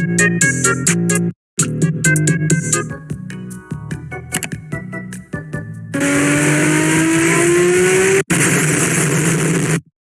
you